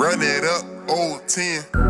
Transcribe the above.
Run it up, old 10.